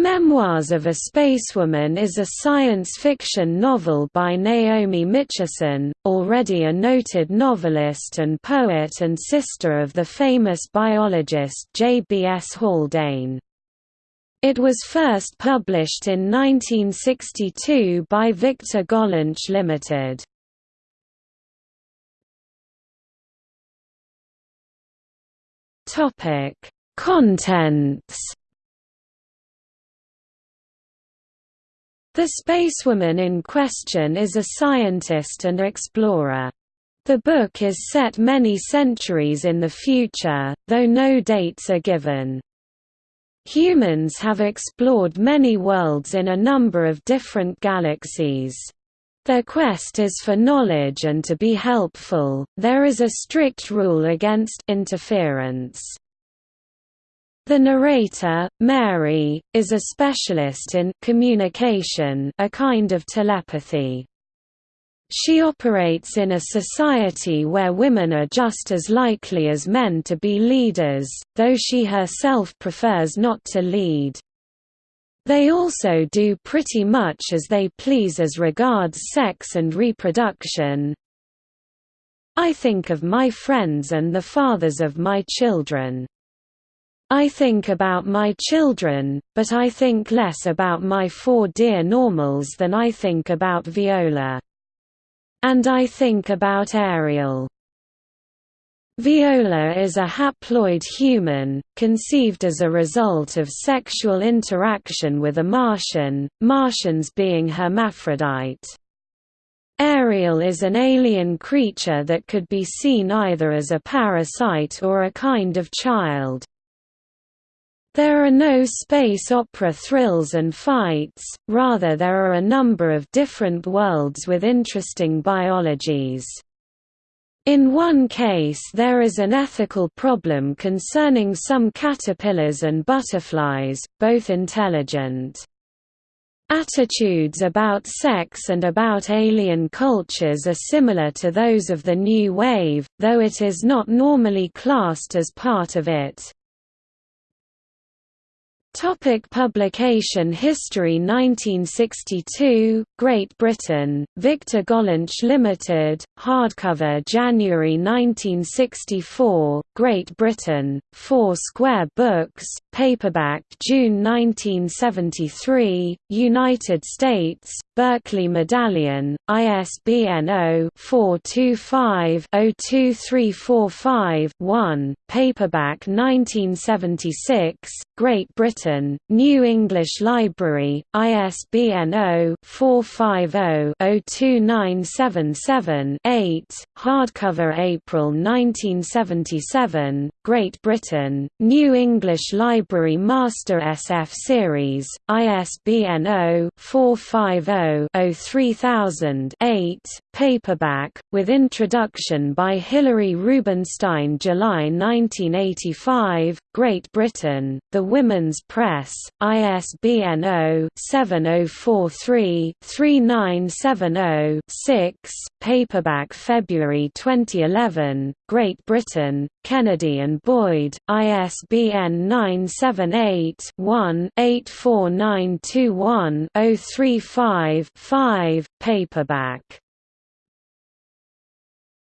Memoirs of a Spacewoman is a science fiction novel by Naomi Mitchison, already a noted novelist and poet and sister of the famous biologist J. B. S. Haldane. It was first published in 1962 by Victor Gollancz Limited. Contents The spacewoman in question is a scientist and explorer. The book is set many centuries in the future, though no dates are given. Humans have explored many worlds in a number of different galaxies. Their quest is for knowledge and to be helpful, there is a strict rule against interference. The narrator, Mary, is a specialist in communication a kind of telepathy. She operates in a society where women are just as likely as men to be leaders, though she herself prefers not to lead. They also do pretty much as they please as regards sex and reproduction. I think of my friends and the fathers of my children. I think about my children, but I think less about my four dear normals than I think about Viola. And I think about Ariel. Viola is a haploid human, conceived as a result of sexual interaction with a Martian, Martians being hermaphrodite. Ariel is an alien creature that could be seen either as a parasite or a kind of child. There are no space opera thrills and fights, rather there are a number of different worlds with interesting biologies. In one case there is an ethical problem concerning some caterpillars and butterflies, both intelligent. Attitudes about sex and about alien cultures are similar to those of the New Wave, though it is not normally classed as part of it. Topic publication history 1962, Great Britain, Victor Gollancz Limited, hardcover January 1964, Great Britain, 4 square books, paperback June 1973, United States, Berkley Medallion, ISBN 0-425-02345-1, paperback 1976, Great Britain, New English Library, ISBN 0-450-02977-8, hardcover April 1977, Great Britain, New English Library Master SF Series, ISBN 0-450-03000-8, paperback, with introduction by Hilary Rubinstein July 1985, Great Britain, The Women's Press, ISBN 0-7043-3970-6, paperback February 2011, Great Britain, Kennedy and Boyd, ISBN 978-1-84921-035-5, paperback